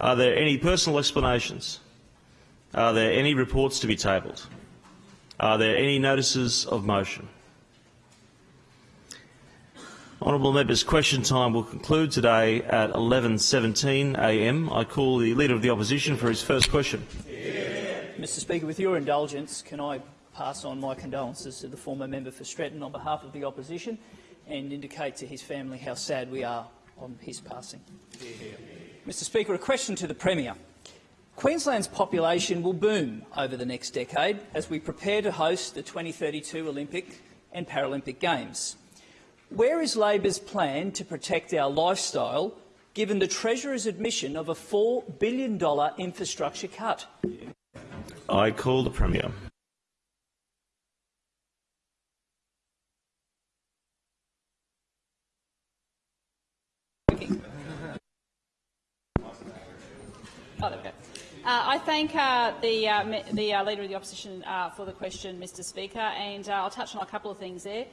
Are there any personal explanations? Are there any reports to be tabled? Are there any notices of motion? Honourable members, question time will conclude today at 11.17am. I call the Leader of the Opposition for his first question. Mr Speaker, with your indulgence, can I pass on my condolences to the former member for Stretton on behalf of the opposition and indicate to his family how sad we are on his passing. Mr Speaker, a question to the Premier. Queensland's population will boom over the next decade as we prepare to host the 2032 Olympic and Paralympic Games. Where is Labor's plan to protect our lifestyle, given the Treasurer's admission of a $4 billion infrastructure cut? I call the Premier. Oh, there we go. Uh, I thank uh, the, uh, the uh, Leader of the Opposition uh, for the question, Mr Speaker, and uh, I'll touch on a couple of things there.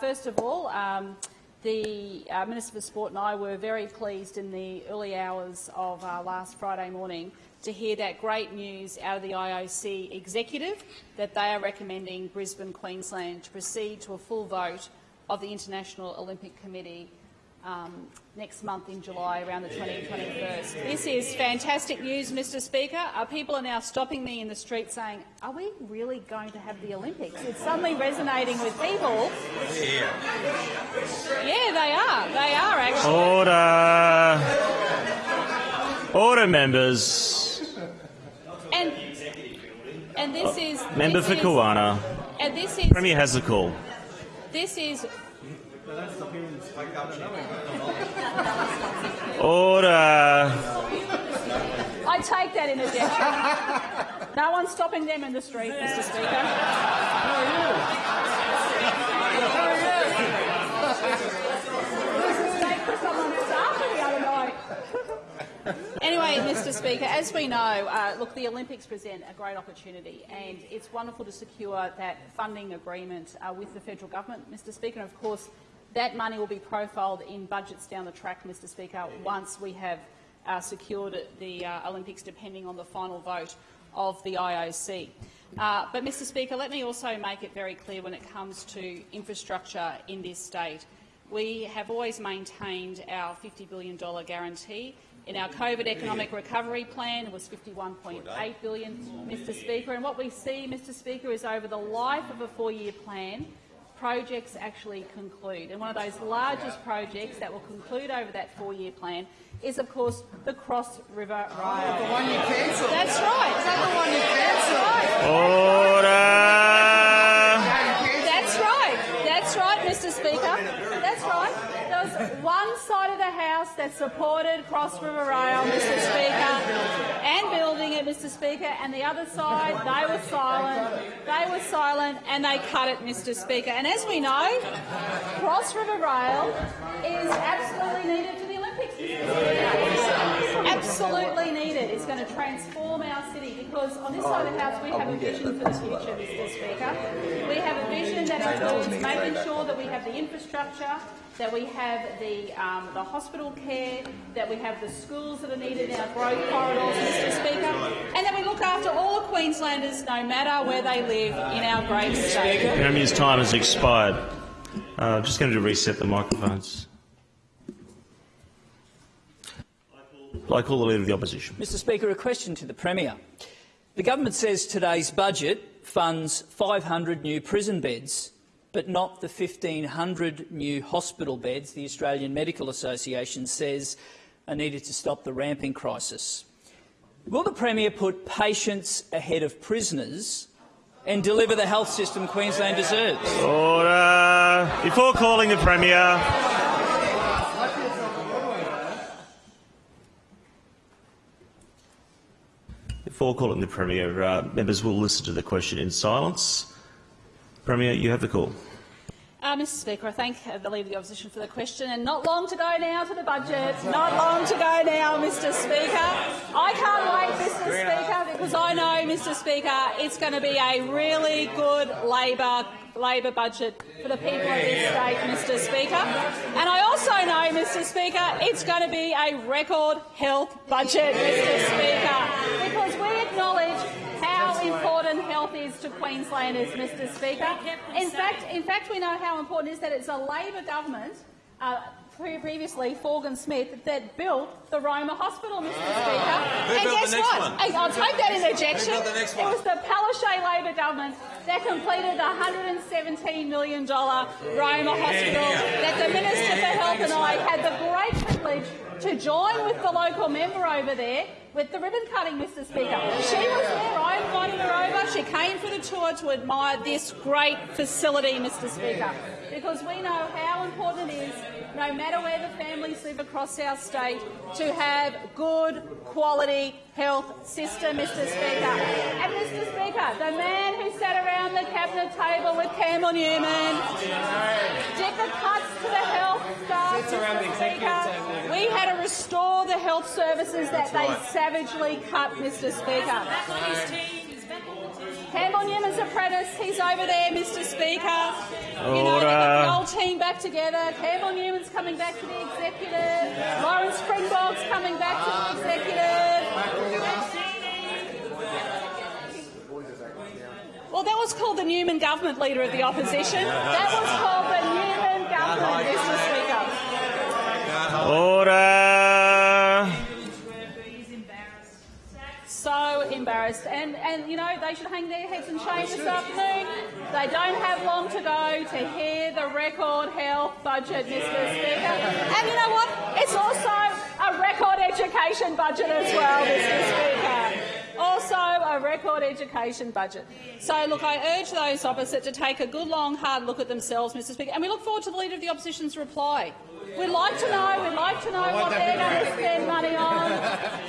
first of all, um, the Minister for Sport and I were very pleased in the early hours of last Friday morning to hear that great news out of the IOC executive that they are recommending Brisbane, Queensland to proceed to a full vote of the International Olympic Committee um, next month in July, around the 20th, 21st. This is fantastic news, Mr Speaker. Uh, people are now stopping me in the street saying, are we really going to have the Olympics? It's suddenly resonating with people. Yeah, they are. They are, actually. Order. Order, members. And, and this is... Member this for Kawana. And this is... Premier has the call. This is Order. I take that in a gesture. no one's stopping them in the street, Mr Speaker. anyway, Mr Speaker, as we know, uh, look, the Olympics present a great opportunity and it's wonderful to secure that funding agreement uh, with the federal government, Mr Speaker. And of course, that money will be profiled in budgets down the track, Mr Speaker, once we have uh, secured the uh, Olympics, depending on the final vote of the IOC. Uh, but, Mr Speaker, let me also make it very clear when it comes to infrastructure in this state. We have always maintained our $50 billion guarantee. In our COVID economic recovery plan, it was 51.8 billion, Mr Speaker. And what we see, Mr Speaker, is over the life of a four-year plan, projects actually conclude. And one of those largest projects that will conclude over that four-year plan is, of course, the Cross River Rail. Oh, the one you cancelled. That's right. Is that the one you cancelled? Order. That's right. That's right, Mr Speaker. That's right was one side of the House that supported Cross River Rail, Mr Speaker, and building it, Mr Speaker, and the other side, they were silent. They were silent and they cut it, Mr Speaker. And as we know, Cross River Rail is absolutely needed for the Olympics. Absolutely needed. It's going to transform our city because on this side of the House we have a vision for the future, Mr Speaker. We have a vision that includes making sure that we have the infrastructure, that we have the, um, the hospital care, that we have the schools that are needed in our growth corridors, Mr Speaker, and that we look after all Queenslanders, no matter where they live in our great state. The Premier's time has expired. Uh, just going to reset the microphones. I call the Leader of the Opposition. Mr Speaker, a question to the Premier. The government says today's budget funds 500 new prison beds but not the 1,500 new hospital beds the Australian Medical Association says are needed to stop the ramping crisis. Will the Premier put patients ahead of prisoners and deliver the health system Queensland deserves? Order. Before calling the Premier, Before calling the Premier, uh, members will listen to the question in silence. Premier, you have the call. Uh, Mr Speaker, I thank the Leader of the Opposition for the question. And not long to go now to the budget. Not long to go now, Mr Speaker. I can't wait, Mr Speaker, because I know, Mr Speaker, it's going to be a really good Labor Labor budget for the people of this state, Mr Speaker. And I also know, Mr Speaker, it's going to be a record health budget, Mr Speaker, because we acknowledge how important health is to Queenslanders, Mr Speaker. In fact, in fact, we know how important it is that it's a Labor government uh, pre- previously Forgan Smith that built the Roma Hospital, Mr. Speaker. and guess what? one? I'll take that built the It was the Palaszczuk Labor government that completed the $117 million Roma Hospital that the Minister for Health and I had the great privilege to join with the local member over there with the ribbon cutting, Mr Speaker. She was there, I invited her over. She came for the tour to admire this great facility, Mr Speaker, because we know how important it is, no matter where the families live across our state, to have good quality health system, Mr Speaker. And Mr Speaker, the man who sat around the cabinet table with Campbell Newman did the cuts to the health staff, Mr Speaker. We had to restore the health services that they savagely cut, Mr Speaker. Campbell Newman's apprentice, he's over there, Mr Speaker. You know, they got the Order. whole team back together. Campbell Newman's coming back to the executive. Lawrence Springborg's coming back to the executive. Well, that was called the Newman government, leader of the opposition. That was called the Newman government, Mr Speaker. Order. so embarrassed. And, and you know, they should hang their heads in shame this afternoon. They don't have long to go to hear the record health budget, Mr Speaker. And you know what? It's also a record education budget as well, Mr Speaker. Also a record education budget. So, look, I urge those opposite to take a good, long, hard look at themselves, Mr Speaker, and we look forward to the Leader of the Opposition's reply. We'd like to know, we'd like to know what they're going to spend money on.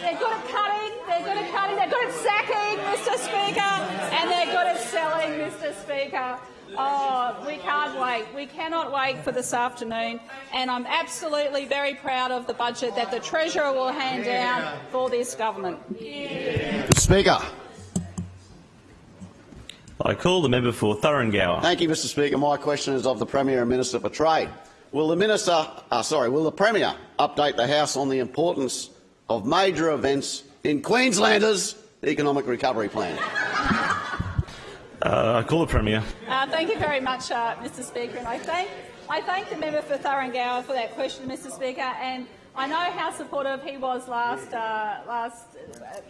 They're good at cutting, they're good at cutting, they're good at sacking, Mr Speaker, and they're good at selling, Mr Speaker. Oh, we can't wait. We cannot wait for this afternoon. And I'm absolutely very proud of the budget that the Treasurer will hand down for this government. Speaker. I call the member for Thuringowa. Thank you, Mr Speaker. My question is of the Premier and Minister for Trade. Will the Minister, uh, sorry, will the Premier update the House on the importance of major events in Queenslanders' economic recovery plan? Uh, I call the Premier. Thank you very much, uh, Mr Speaker, and I thank, I thank the member for Thuringowa for that question, Mr Speaker, and I know how supportive he was last, uh, last, uh,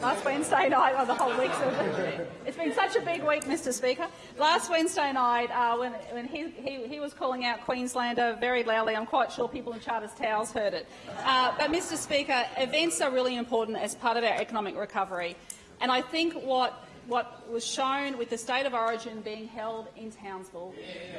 last Wednesday night, or the whole week. So it's been such a big week, Mr Speaker. Last Wednesday night, uh, when, when he, he, he was calling out Queenslander very loudly, I'm quite sure people in Charters Towers heard it. Uh, but, Mr Speaker, events are really important as part of our economic recovery, and I think what what was shown with the state of origin being held in Townsville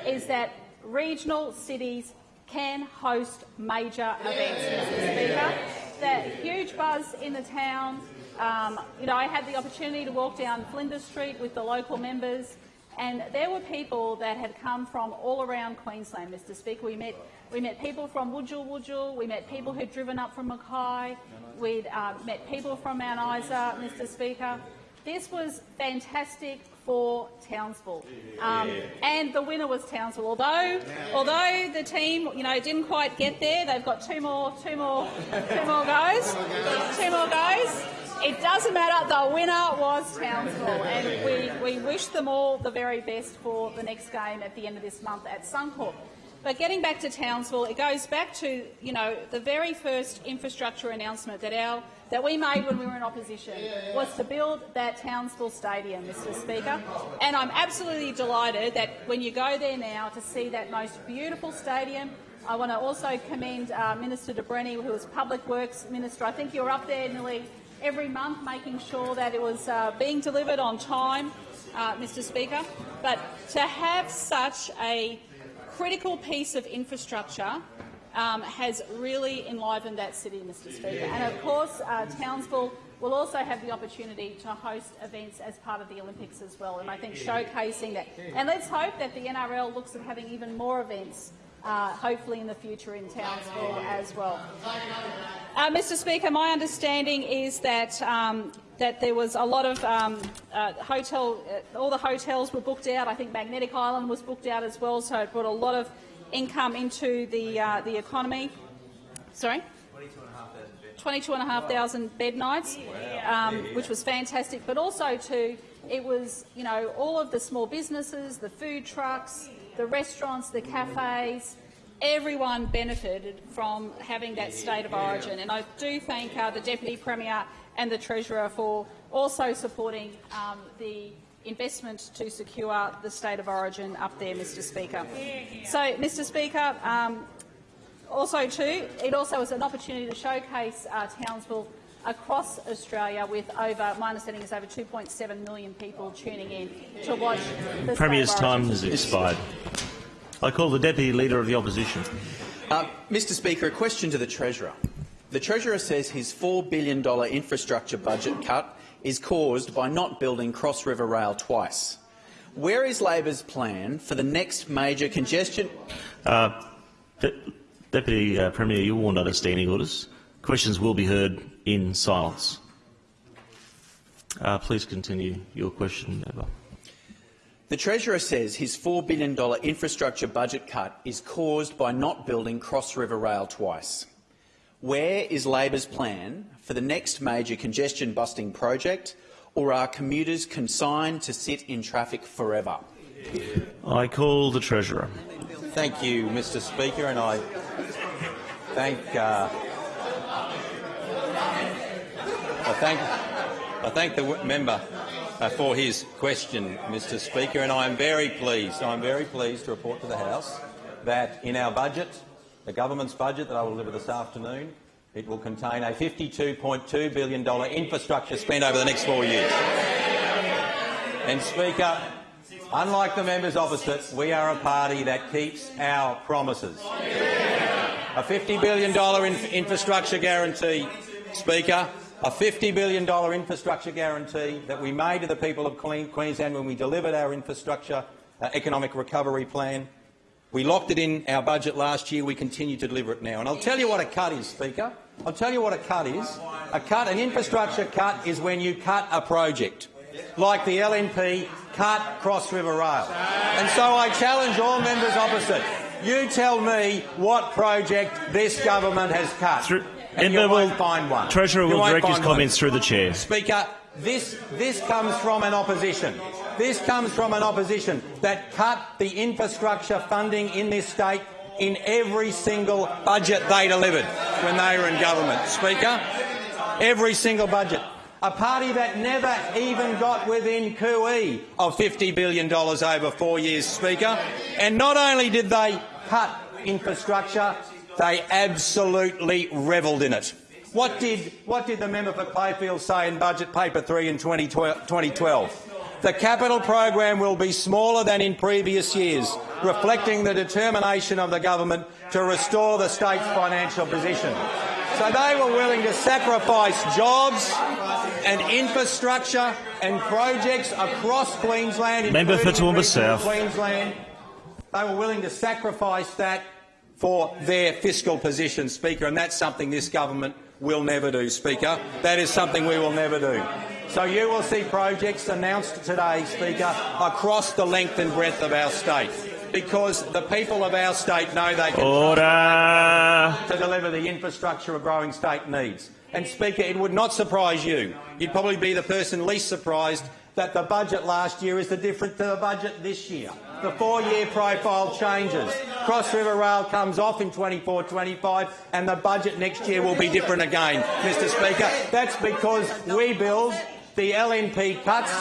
is that regional cities can host major events, Mr Speaker. That huge buzz in the town. Um, you know, I had the opportunity to walk down Flinders Street with the local members, and there were people that had come from all around Queensland, Mr Speaker. We met, we met people from Wujal Wujal, we met people who'd driven up from Mackay, we'd uh, met people from Mount Isa, Mr Speaker. This was fantastic for Townsville, um, and the winner was Townsville. Although, although the team, you know, didn't quite get there, they've got two more, two more, two more goes, two more goes. It doesn't matter. The winner was Townsville, and we, we wish them all the very best for the next game at the end of this month at Suncorp. But getting back to Townsville, it goes back to you know the very first infrastructure announcement that our that we made when we were in opposition was to build that Townsville Stadium, Mr Speaker. And I'm absolutely delighted that when you go there now to see that most beautiful stadium, I want to also commend uh, Minister De Brenni, who was Public Works Minister. I think you were up there nearly every month making sure that it was uh, being delivered on time, uh, Mr Speaker. But to have such a critical piece of infrastructure um, has really enlivened that city, Mr Speaker. And of course, uh, Townsville will also have the opportunity to host events as part of the Olympics as well, and I think showcasing that. And let's hope that the NRL looks at having even more events, uh, hopefully in the future in Townsville as well. Uh, Mr Speaker, my understanding is that um, that there was a lot of um, uh, hotel, uh, all the hotels were booked out. I think Magnetic Island was booked out as well, so it brought a lot of income into the uh, the economy. Sorry. 22,500 bed nights, um, which was fantastic. But also, too, it was you know all of the small businesses, the food trucks, the restaurants, the cafes. Everyone benefited from having that state of origin, and I do thank uh, the deputy premier and the treasurer for also supporting um, the investment to secure the state of origin up there, Mr Speaker. So, Mr Speaker, um, also too, it also was an opportunity to showcase uh, Townsville across Australia with over, my understanding is over 2.7 million people tuning in to watch the Premier's time has expired. I call the Deputy Leader of the Opposition. Uh, Mr Speaker, a question to the Treasurer. The Treasurer says his $4 billion infrastructure budget cut is caused by not building Cross River Rail twice. Where is Labor's plan for the next major congestion? Uh, Deputy uh, Premier, you warned under standing orders. Questions will be heard in silence. Uh, please continue your question, Member. The Treasurer says his $4 billion infrastructure budget cut is caused by not building Cross River Rail twice. Where is Labor's plan for the next major congestion-busting project, or are commuters consigned to sit in traffic forever? I call the Treasurer. Thank you, Mr Speaker, and I thank uh, I thank I thank the member uh, for his question, Mr Speaker, and I am very pleased. I am very pleased to report to the House that in our budget, the government's budget that I will deliver this afternoon, it will contain a $52.2 billion infrastructure spend over the next four years. And Speaker, unlike the members opposite, we are a party that keeps our promises. A $50 billion in infrastructure guarantee, Speaker, a $50 billion infrastructure guarantee that we made to the people of Queensland when we delivered our infrastructure uh, economic recovery plan. We locked it in our budget last year. We continue to deliver it now. And I'll tell you what a cut is, Speaker. I'll tell you what a cut is. A cut, an infrastructure cut, is when you cut a project, like the LNP cut Cross River Rail. And so I challenge all members opposite. You tell me what project this government has cut, Through- and you won't will- find one. Treasurer You will direct his find one. comments through the chair. Speaker, this, this comes from an opposition. This comes from an opposition that cut the infrastructure funding in this state in every single budget they delivered when they were in government. Speaker, every single budget. A party that never even got within cooee of $50 billion over four years, Speaker. And not only did they cut infrastructure, they absolutely revelled in it. What did, what did the member for Clayfield say in Budget Paper 3 in 2012? The capital program will be smaller than in previous years, reflecting the determination of the government to restore the state's financial position. So they were willing to sacrifice jobs and infrastructure and projects across Queensland, Member for in Toowoomba regional South. Queensland. They were willing to sacrifice that for their fiscal position, Speaker, and that's something this government will never do, Speaker. That is something we will never do. So you will see projects announced today, Speaker, across the length and breadth of our state, because the people of our state know they can Order. to deliver the infrastructure a growing state needs. And, Speaker, it would not surprise you. You'd probably be the person least surprised that the budget last year is the different to the budget this year. The four-year profile changes. Cross River Rail comes off in 24-25 and the budget next year will be different again, Mr Speaker. That's because we build, the LNP cuts,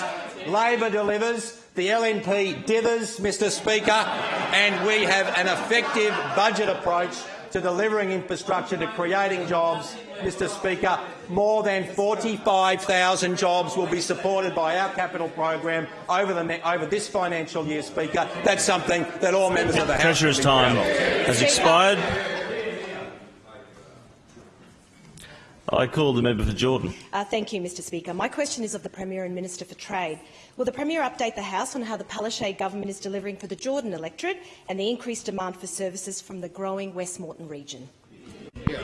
Labor delivers, the LNP dithers, Mr Speaker, and we have an effective budget approach to delivering infrastructure, to creating jobs. Mr Speaker, more than 45,000 jobs will be supported by our capital program over, the over this financial year, Speaker. That's something that all members of the House Treasurer's should be proud time has expired. I call the member for Jordan. Uh, thank you, Mr Speaker. My question is of the Premier and Minister for Trade. Will the Premier update the House on how the Palaszczuk government is delivering for the Jordan electorate and the increased demand for services from the growing West Moreton region?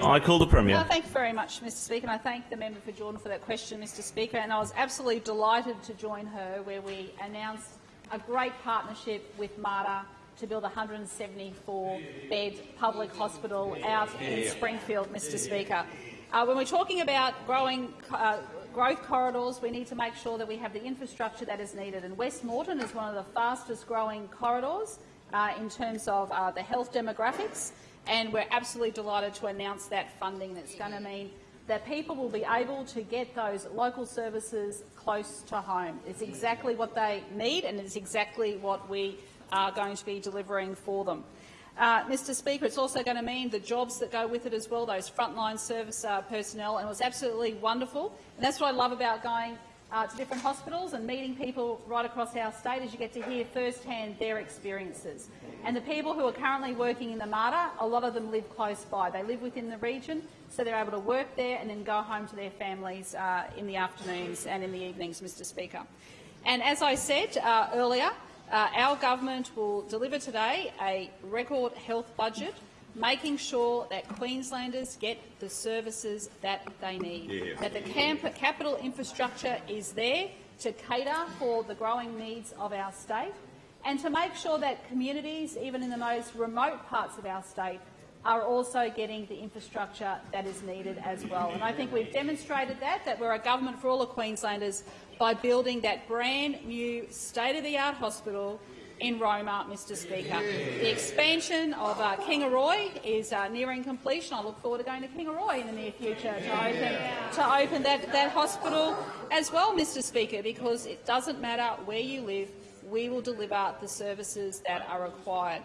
I call the Premier. Thank you very much, Mr Speaker, and I thank the member for Jordan for that question, Mr Speaker. And I was absolutely delighted to join her where we announced a great partnership with Mater to build a 174-bed public hospital out in Springfield, Mr Speaker. Uh, when we're talking about growing uh, growth corridors, we need to make sure that we have the infrastructure that is needed. And West Moreton is one of the fastest growing corridors uh, in terms of uh, the health demographics, and we're absolutely delighted to announce that funding that's going to mean that people will be able to get those local services close to home. It's exactly what they need and it's exactly what we are going to be delivering for them. Uh, Mr Speaker, it's also going to mean the jobs that go with it as well, those frontline service uh, personnel, and it was absolutely wonderful. And that's what I love about going uh, to different hospitals and meeting people right across our state is you get to hear firsthand their experiences. And the people who are currently working in the Mater, a lot of them live close by. They live within the region, so they're able to work there and then go home to their families uh, in the afternoons and in the evenings, Mr Speaker. And as I said uh, earlier, uh, our government will deliver today a record health budget, making sure that Queenslanders get the services that they need, that the capital infrastructure is there to cater for the growing needs of our state, and to make sure that communities, even in the most remote parts of our state, are also getting the infrastructure that is needed as well. And I think we've demonstrated that, that we're a government for all of Queenslanders by building that brand new state-of-the-art hospital in Roma, Mr Speaker. The expansion of uh, Kingaroy is uh, nearing completion. I look forward to going to Kingaroy in the near future to open, to open that, that hospital as well, Mr Speaker, because it doesn't matter where you live, we will deliver the services that are required.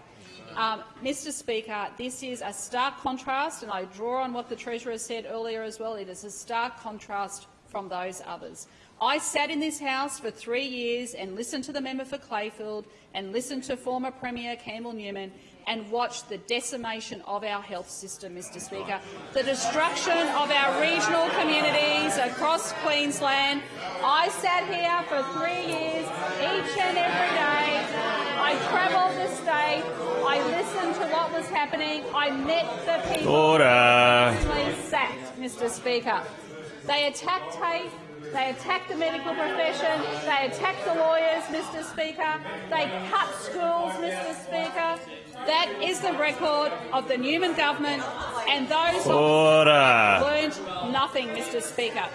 Um, Mr Speaker, this is a stark contrast, and I draw on what the Treasurer said earlier as well. It is a stark contrast from those others. I sat in this House for three years and listened to the member for Clayfield and listened to former Premier Campbell Newman and watched the decimation of our health system, Mr Speaker, the destruction of our regional communities across Queensland. I sat here for three years, each and every day. I travelled the state. I listened to what was happening. I met the people Order. sacked, Mr Speaker. They attacked TAFE, they attacked the medical profession, they attacked the lawyers, Mr Speaker, they cut schools, Mr Speaker. That is the record of the Newman government and those Order. learned nothing, Mr Speaker.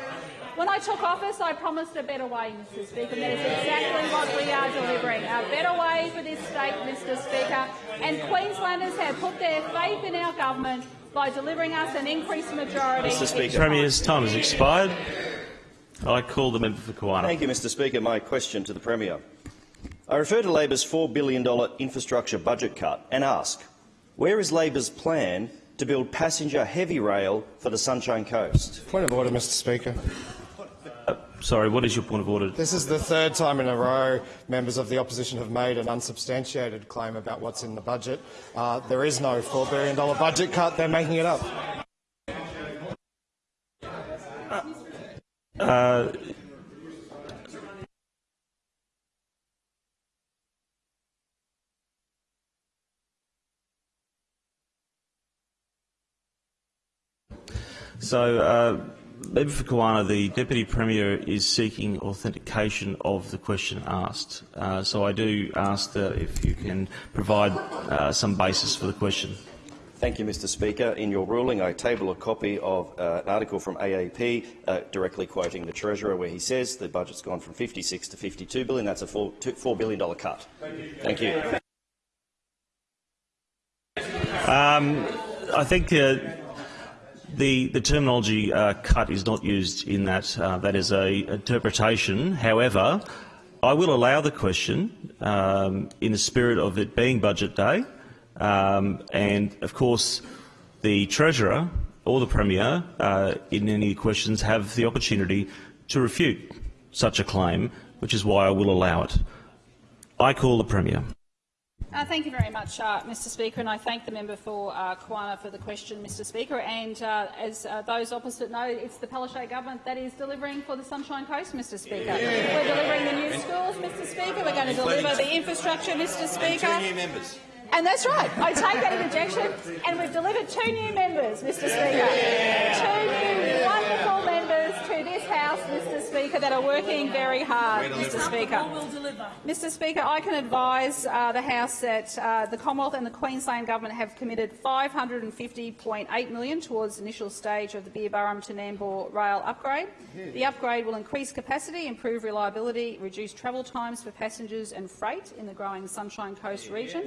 When I took office, I promised a better way, Mr Speaker, and that is exactly what we are delivering. A better way for this state, Mr Speaker. And Queenslanders have put their faith in our government by delivering us an increased majority. Mr. Speaker. each. Premier's time has expired. I call the member for Kawana. Thank you, Mr Speaker. My question to the Premier. I refer to Labor's $4 billion infrastructure budget cut and ask, where is Labor's plan to build passenger heavy rail for the Sunshine Coast? Point of order, Mr Speaker. Sorry, what is your point of order? This is the third time in a row members of the opposition have made an unsubstantiated claim about what's in the budget. Uh, there is no $4 billion budget cut. They're making it up. Uh, so, uh, Member for Kawana, the Deputy Premier is seeking authentication of the question asked. Uh, so I do ask that if you can provide uh, some basis for the question. Thank you, Mr Speaker. In your ruling, I table a copy of uh, an article from AAP uh, directly quoting the Treasurer where he says the budget's gone from 56 to 52 billion. That's a $4, $4 billion cut. Thank you. Um, I think uh, the the terminology uh, "cut" is not used in that. Uh, that is a interpretation. However, I will allow the question um, in the spirit of it being Budget Day, um, and of course, the Treasurer or the Premier, uh, in any questions, have the opportunity to refute such a claim, which is why I will allow it. I call the Premier. Uh, thank you very much, uh, Mr Speaker, and I thank the member for uh, for the question, Mr Speaker. And uh, as uh, those opposite know, it's the Palaszczuk government that is delivering for the Sunshine Coast, Mr Speaker. We're delivering the new schools, Mr Speaker. We're going to deliver the infrastructure, Mr Speaker. Two new members. And that's right. I take that interjection, and we've delivered two new members, Mr. Speaker. Two Speaker, that are working very hard, Mr. Speaker. Mr. Speaker, I can advise uh, the House that uh, the Commonwealth and the Queensland Government have committed 550.8 million towards the initial stage of the Beerburrum to Nambour rail upgrade. The upgrade will increase capacity, improve reliability, reduce travel times for passengers and freight in the growing Sunshine Coast region.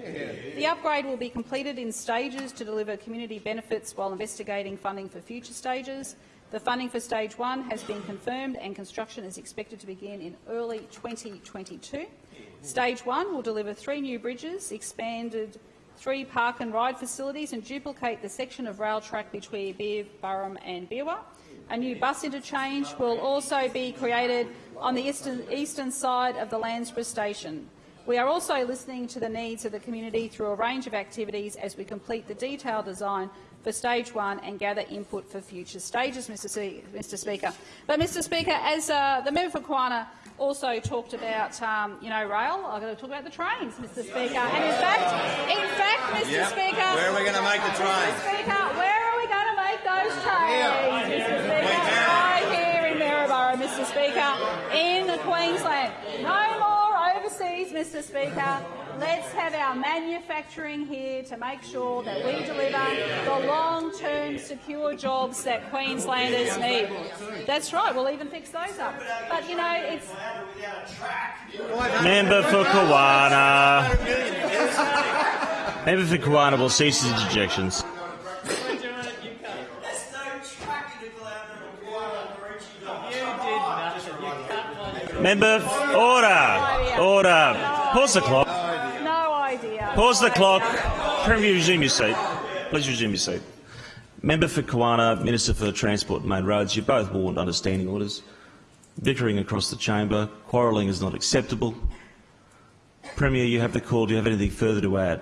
The upgrade will be completed in stages to deliver community benefits while investigating funding for future stages. The funding for stage one has been confirmed and construction is expected to begin in early 2022. Stage one will deliver three new bridges, expanded three park and ride facilities and duplicate the section of rail track between Beerburrum and Beerwah. A new bus interchange will also be created on the eastern, eastern side of the Landsborough station. We are also listening to the needs of the community through a range of activities as we complete the detailed design for stage one and gather input for future stages, Mr. Mr. Speaker. But, Mr. Speaker, as uh, the member for Kawana also talked about, um, you know, rail, I'm going to talk about the trains, Mr. Speaker. And in fact, in fact, Mr. Yep. Speaker, Where are we going to make the trains? Mr. Speaker, where are we going to make those trains, Mr. Speaker? Right here in Maryborough, Mr. Speaker, in Queensland. No more overseas, Mr. Speaker. Let's have our manufacturing here to make sure that we deliver the long-term secure jobs that Queenslanders need. That's right. We'll even fix those up. But you know, it's Member for Kawana. Member for Kawana will cease his interjections. Member, order, order. Pause the clock. Pause the clock. Premier, resume your seat. Please resume your seat. Member for Kawana, Minister for Transport and Main Roads, you both warned understanding orders. Bickering across the chamber. Quarrelling is not acceptable. Premier, you have the call. Do you have anything further to add?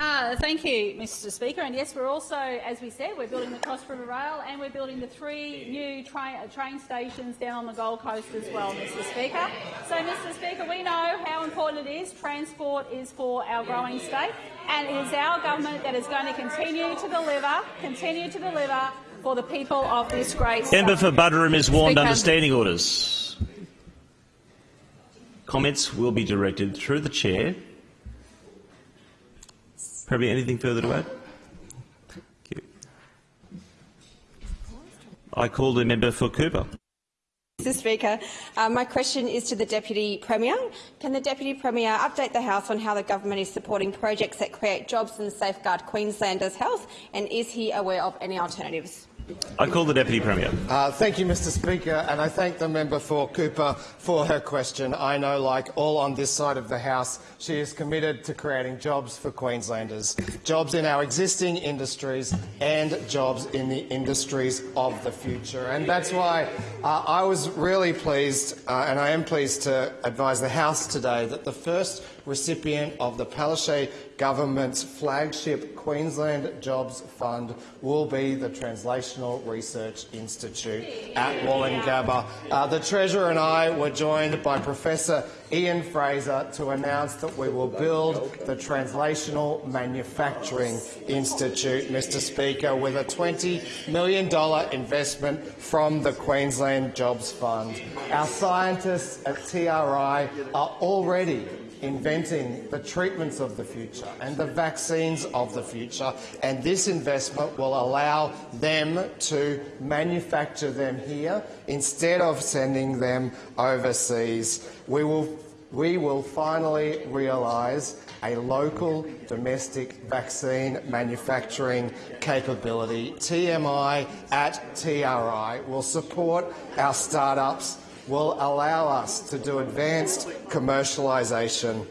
Uh, thank you, Mr Speaker. And yes, we're also, as we said, we're building the Cross River Rail and we're building the three new train, uh, train stations down on the Gold Coast as well, Mr Speaker. So, Mr Speaker, we know how important it is. Transport is for our growing state and it is our government that is going to continue to deliver, continue to deliver for the people of this great state. Member for Buderim is warned Speaker. understanding orders. Comments will be directed through the chair. Premier, anything further to add? Thank you. I call the member for Cooper. Mr Speaker, uh, my question is to the Deputy Premier. Can the Deputy Premier update the House on how the government is supporting projects that create jobs and safeguard Queenslanders' health, and is he aware of any alternatives? I call the Deputy Premier. Uh, thank you, Mr Speaker, and I thank the member for Cooper for her question. I know, like all on this side of the House, she is committed to creating jobs for Queenslanders, jobs in our existing industries and jobs in the industries of the future. And that's why uh, I was really pleased, uh, and I am pleased to advise the House today that the first recipient of the Palaszczuk government's flagship Queensland Jobs Fund will be the Translational Research Institute at Woolloongabba. Uh, the Treasurer and I were joined by Professor Ian Fraser to announce that we will build the Translational Manufacturing Institute, Mr Speaker, with a $20 million investment from the Queensland Jobs Fund. Our scientists at TRI are already inventing the treatments of the future and the vaccines of the future, and this investment will allow them to manufacture them here instead of sending them overseas. We will, we will finally realise a local domestic vaccine manufacturing capability. TMI at TRI will support our startups will allow us to do advanced commercialisation.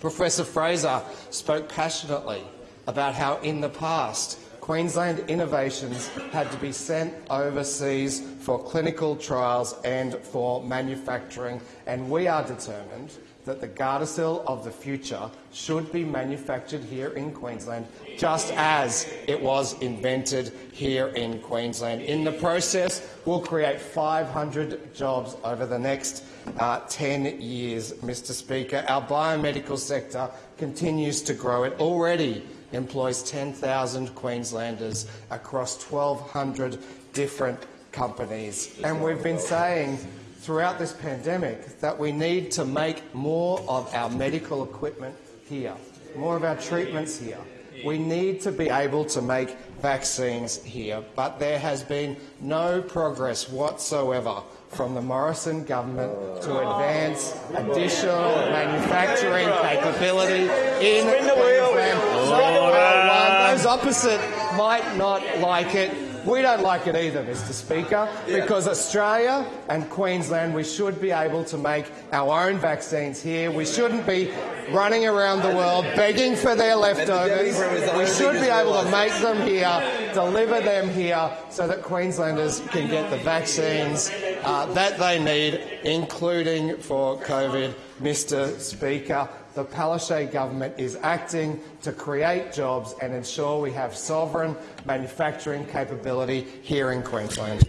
Professor Fraser spoke passionately about how in the past Queensland innovations had to be sent overseas for clinical trials and for manufacturing, and we are determined that the Gardasil of the future should be manufactured here in Queensland, just as it was invented here in Queensland. In the process, we'll create 500 jobs over the next uh, 10 years, Mr Speaker. Our biomedical sector continues to grow. It already employs 10,000 Queenslanders across 1,200 different companies. And we've been saying throughout this pandemic that we need to make more of our medical equipment here, more of our treatments here. We need to be able to make vaccines here, but there has been no progress whatsoever from the Morrison government to advance additional manufacturing capability in Queensland. While those opposite might not like it, we don't like it either, Mr Speaker, because Australia and Queensland, we should be able to make our own vaccines here. We shouldn't be running around the world begging for their leftovers. We should be able to make them here, deliver them here, so that Queenslanders can get the vaccines uh, that they need, including for COVID. Mr Speaker, the Palaszczuk government is acting to create jobs and ensure we have sovereign manufacturing capability here in Queensland.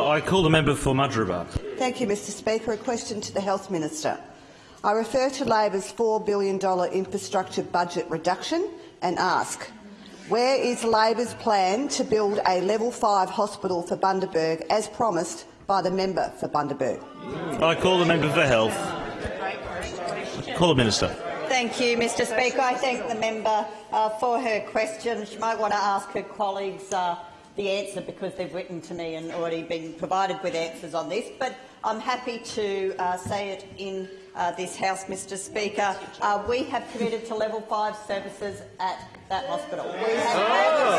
I call the member for Mudgeeraba. Thank you, Mr Speaker. A question to the Health Minister. I refer to Labor's $4 billion infrastructure budget reduction and ask, where is Labor's plan to build a level 5 hospital for Bundaberg as promised by the member for Bundaberg? I call the member for Health. Call the minister. Thank you, Mr Speaker. I thank the member uh, for her question. She might want to ask her colleagues uh, the answer because they've written to me and already been provided with answers on this. But I'm happy to uh, say it in uh, this House, Mr Speaker. Uh, we have committed to level 5 services at that hospital. We have uh,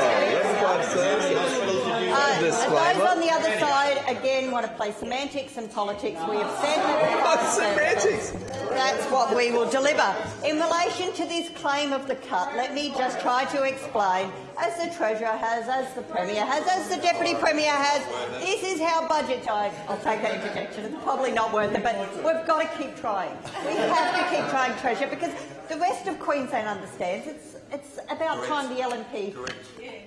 those on the other side, again, want to play semantics and politics. We have said that semantics. That's what we will deliver. In relation to this claim of the cut, let me just try to explain, as the Treasurer has, as the Premier has, as the Deputy Premier has, this is how budget... I, I'll take that interjection. It's probably not worth it, but we've got to keep trying. We have to keep trying, Treasurer, because the rest of Queensland understands it's it's about time the LNP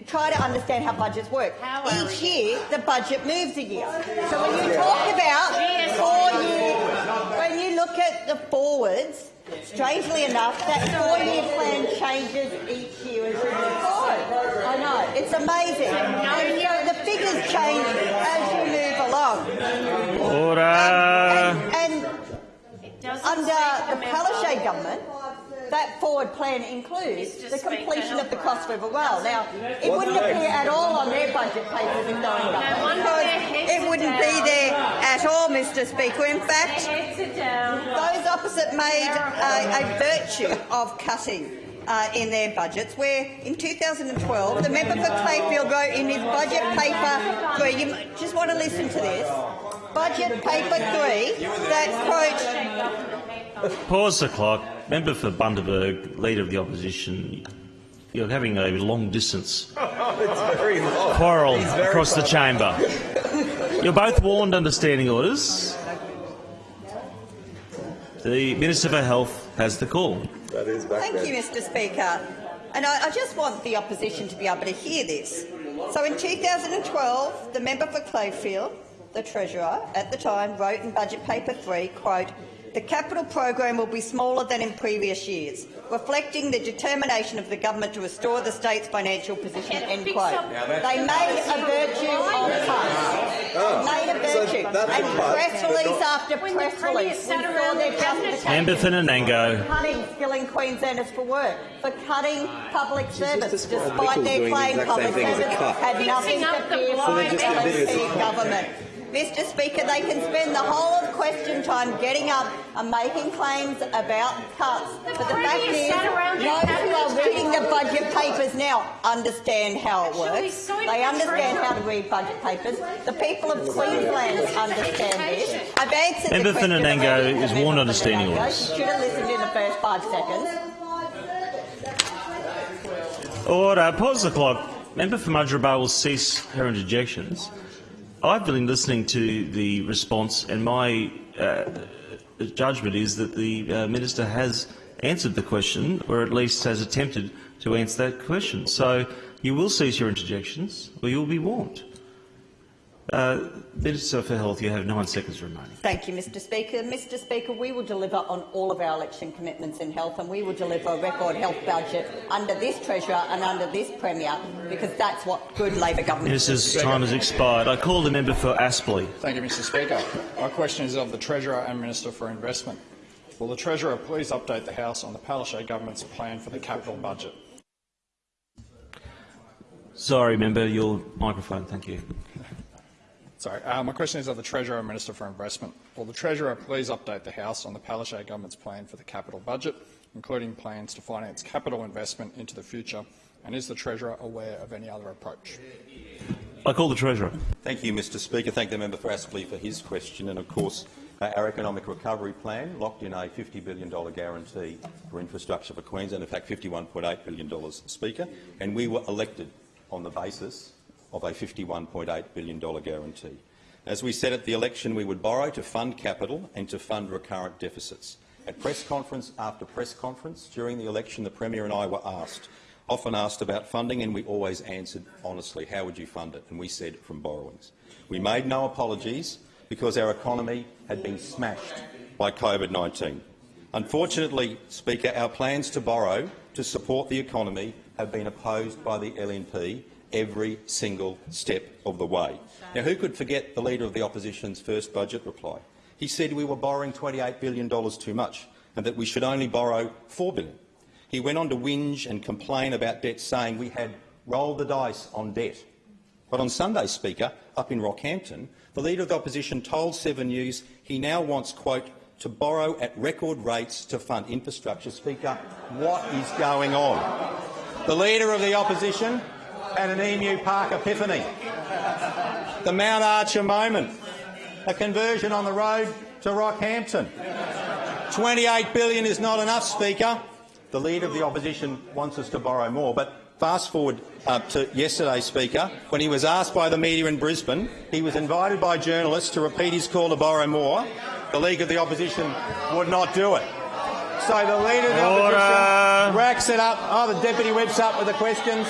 try to understand how budgets work. Each year, the budget moves a year. So when you talk about four year, when you look at the forwards, strangely enough, that four-year plan changes each year as you move forward. I know, it's amazing. And so the figures change as you move along. Order. And, under the Palaszczuk government, that forward plan includes the completion of the Cross River Rail. Now, it. wouldn't appear at all on their budget papers in going because it wouldn't be there at all, Mr Speaker. In fact, those opposite made a, a virtue of cutting uh, in their budgets, where in 2012 the member for Clayfield wrote in his budget paper three, you just want to listen to this, budget paper three, that quote, Pause the clock. Member for Bundaberg, Leader of the Opposition, you're having a long-distance quarrel across the chamber. You're both warned under standing orders. The Minister for Health has the call. Thank you, Mr Speaker. And I, I just want the opposition to be able to hear this. So in 2012, the member for Clayfield, the Treasurer, at the time, wrote in Budget Paper 3, quote, the capital program will be smaller than in previous years, reflecting the determination of the government to restore the state's financial position. End quote. They made a virtue of cuts. Oh, made a virtue. and press release after press release, we saw their justification Member for Nanango. cutting skilling Queenslanders for work, for cutting public service, despite their claim public same thing as a service had nothing to fear So from the just admitted it's a LNP cut. government. Mr Speaker, they can spend the whole of question time getting up and making claims about cuts. But the fact is, those who are reading the budget papers now understand how it works. They understand how to read budget papers. The people of Queensland understand this. I've answered the Member for question Nanango already is warned member under standing Nanango. orders. You should have listened in the first five seconds. Order. Pause the clock. Member for Mudgeeraba will cease her interjections. I've been listening to the response, and my uh, judgment is that the uh, minister has answered the question, or at least has attempted to answer that question. So you will cease your interjections, or you will be warned. Uh, Minister for Health, you have nine seconds remaining. Thank you, Mr Speaker. Mr Speaker, we will deliver on all of our election commitments in health and we will deliver a record health budget under this Treasurer and under this Premier because that's what good Labor government Minister's time has expired. I call the member for Aspley. Thank you, Mr Speaker. My question is of the Treasurer and Minister for Investment. Will the Treasurer please update the House on the Palaszczuk government's plan for the capital budget? Sorry, member, your microphone. Thank you. Sorry, uh, my question is of the Treasurer and Minister for Investment. Will the Treasurer please update the House on the Palaszczuk government's plan for the capital budget, including plans to finance capital investment into the future, and is the Treasurer aware of any other approach? I call the Treasurer. Thank you, Mr Speaker. Thank the member for Aspley for his question. And of course, uh, our economic recovery plan locked in a $50 billion guarantee for infrastructure for Queensland, in fact $51.8 billion, Speaker, and we were elected on the basis of a $51.8 billion guarantee. As we said at the election, we would borrow to fund capital and to fund recurrent deficits. At press conference after press conference during the election, the Premier and I were asked, often asked about funding, and we always answered honestly, how would you fund it? And we said from borrowings. We made no apologies because our economy had been smashed by COVID-19. Unfortunately, Speaker, our plans to borrow to support the economy have been opposed by the LNP every single step of the way. Now, who could forget the Leader of the Opposition's first budget reply? He said we were borrowing $28 billion too much and that we should only borrow 4 billion. He went on to whinge and complain about debt, saying we had rolled the dice on debt. But on Sunday, Speaker, up in Rockhampton, the Leader of the Opposition told Seven News he now wants, quote, to borrow at record rates to fund infrastructure. Speaker, what is going on? The Leader of the Opposition had an Emu Park epiphany, the Mount Archer moment, a conversion on the road to Rockhampton. 28 billion is not enough, Speaker. The Leader of the Opposition wants us to borrow more, but fast forward uh, to yesterday, Speaker, when he was asked by the media in Brisbane, he was invited by journalists to repeat his call to borrow more. The League of the Opposition would not do it. So the Leader of the Order. Opposition racks it up. Oh, the Deputy Whip's up with the questions.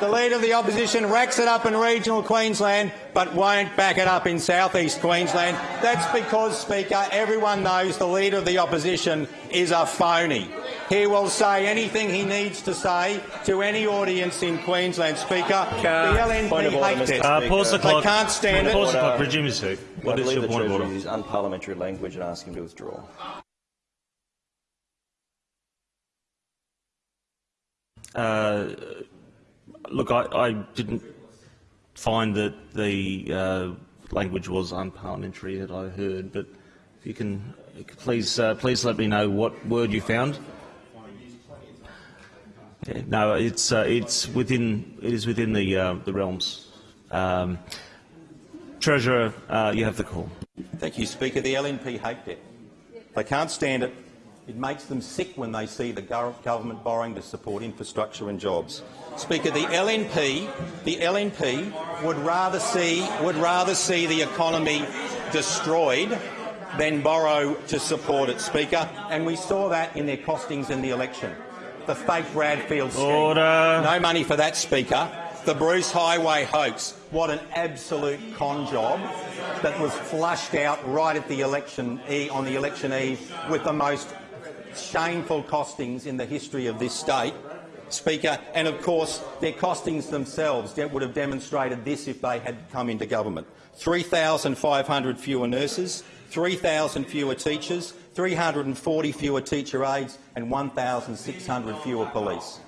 The Leader of the Opposition racks it up in regional Queensland but won't back it up in south-east Queensland. That's because, Speaker, everyone knows the Leader of the Opposition is a phony. He will say anything he needs to say to any audience in Queensland, Speaker. The LNP Point of order, hate it. Uh, pause the They clock. can't stand it. Pause the clock. Resume your seat. What is your point of Treasurer order? used unparliamentary language and ask him to withdraw. Uh, look, I, I didn't find that the uh, language was unparliamentary that I heard, but if you can please uh, please let me know what word you found. Yeah, no, it's uh, it's within it is within the uh, the realms. Um, Treasurer, uh, you have the call. Thank you, Speaker. The LNP hate it. They can't stand it. It makes them sick when they see the government borrowing to support infrastructure and jobs. Speaker, the LNP, the LNP would rather see would rather see the economy destroyed than borrow to support it, Speaker. And we saw that in their costings in the election. The fake Bradfield scheme. Order. No money for that, Speaker. The Bruce Highway hoax. What an absolute con job that was flushed out right at the election e- on the election eve with the most shameful costings in the history of this state. Speaker, and of course their costings themselves would have demonstrated this if they had come into government. 3,500 fewer nurses, 3,000 fewer teachers, 340 fewer teacher aides and 1,600 fewer police.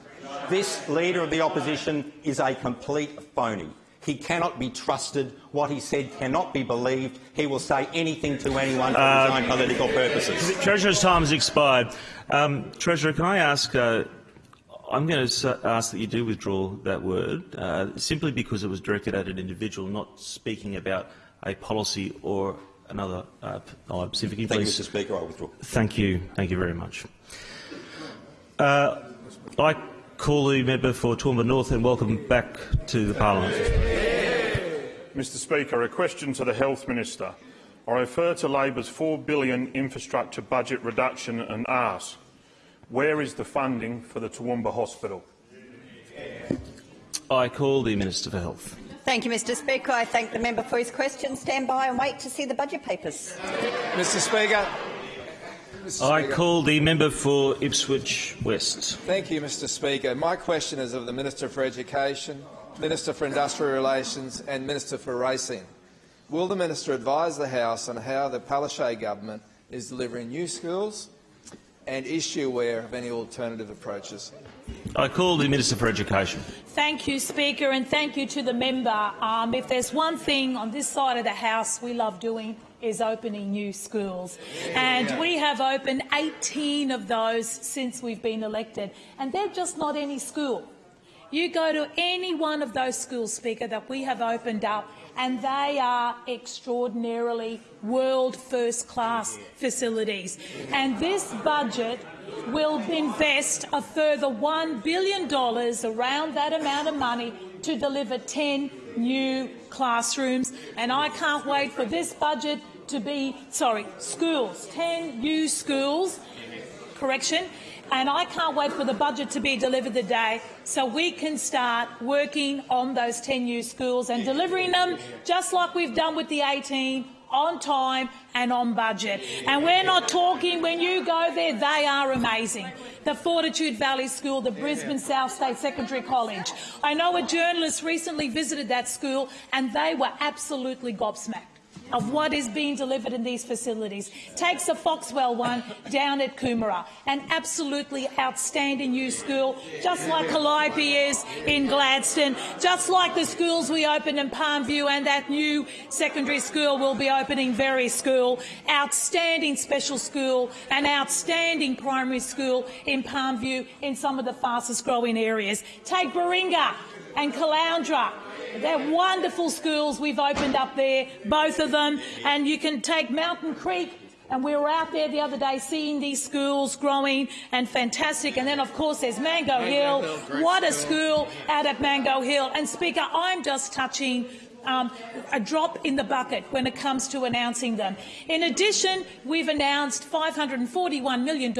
This Leader of the Opposition is a complete phony. He cannot be trusted. What he said cannot be believed. He will say anything to anyone for his own political purposes. Treasurer's time has expired. Um, Treasurer, can I ask? Uh, I'm going to ask that you do withdraw that word, uh, simply because it was directed at an individual, not speaking about a policy or another uh, uh, specific. Thank you, Mr Speaker. I withdraw. Thank you. Thank you very much. Uh, I call the member for Toowoomba North and welcome back to the parliament. Mr Speaker, a question to the Health Minister. I refer to Labor's 4 billion infrastructure budget reduction and ask, where is the funding for the Toowoomba Hospital? I call the Minister for Health. Thank you, Mr Speaker. I thank the member for his question. Stand by and wait to see the budget papers. Mr Speaker. Mr. I Speaker. call the member for Ipswich West. Thank you, Mr Speaker. My question is of the Minister for Education, Minister for Industrial Relations and Minister for Racing. Will the Minister advise the House on how the Palaszczuk government is delivering new schools and is she aware of any alternative approaches? I call the Minister for Education. Thank you, Speaker, and thank you to the member. Um, if there's one thing on this side of the House we love doing is opening new schools. And we have opened 18 of those since we've been elected. And they're just not any school. You go to any one of those schools, Speaker, that we have opened up, and they are extraordinarily world first-class facilities. And this budget will invest a further $1 billion, around that amount of money, to deliver 10 new classrooms. And I can't wait for this budget to be, sorry, schools, 10 new schools, correction, and I can't wait for the budget to be delivered today so we can start working on those 10 new schools and delivering them just like we've done with the 18 on time and on budget. And we're not talking, when you go there, they are amazing. The Fortitude Valley School, the Brisbane South State Secondary College. I know a journalist recently visited that school and they were absolutely gobsmacked of what is being delivered in these facilities. Takes the Foxwell one down at Coomera, an absolutely outstanding new school, just like Calliope is in Gladstone, just like the schools we opened in Palmview and that new secondary school will be opening Very School, outstanding special school, an outstanding primary school in Palmview in some of the fastest growing areas. Take Baringa and Caloundra, they're wonderful schools we've opened up there, both of them. And you can take Mountain Creek, and we were out there the other day seeing these schools growing and fantastic. And then, of course, there's Mango, Hill. Hill, what a school out at Mango Hill. And, Speaker, I'm just touching um, a drop in the bucket when it comes to announcing them. In addition, we've announced $541 million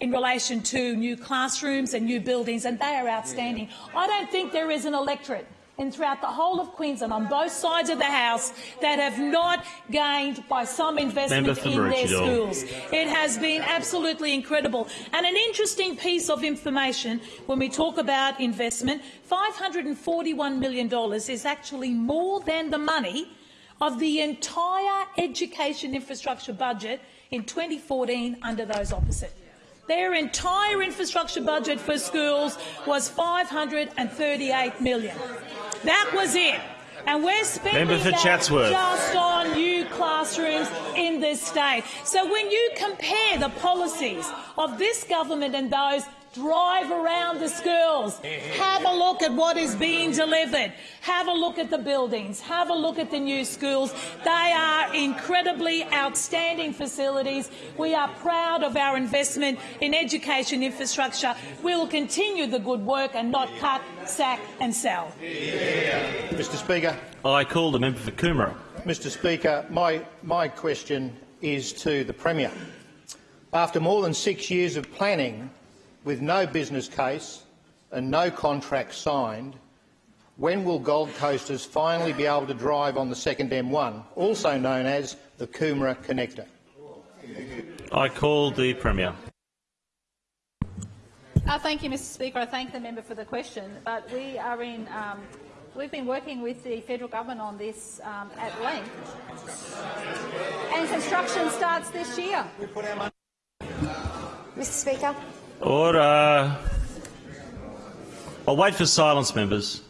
in relation to new classrooms and new buildings, and they are outstanding. I don't think there is an electorate and throughout the whole of Queensland on both sides of the House that have not gained by some investment Member in their schools. It has been absolutely incredible. And an interesting piece of information when we talk about investment, $541 million is actually more than the money of the entire education infrastructure budget in 2014 under those opposite. Their entire infrastructure budget for schools was $538 million. That was it. And we're spending Member for Chatsworth. just on new classrooms in this state. So when you compare the policies of this government and those, drive around the schools, have a look at what is being delivered, have a look at the buildings, have a look at the new schools. They are incredibly outstanding facilities. We are proud of our investment in education infrastructure. We will continue the good work and not cut, sack and sell. Mr Speaker, I call the member for Coomera. Mr Speaker, my, my question is to the Premier. After more than six years of planning with no business case and no contract signed, when will Gold Coasters finally be able to drive on the second M1, also known as the Coomera Connector? I call the Premier. Uh, thank you, Mr Speaker. I thank the member for the question. But we are in, um, we've been working with the federal government on this um, at length. And construction starts this year. Mr Speaker. Order. I'll wait for silence, members.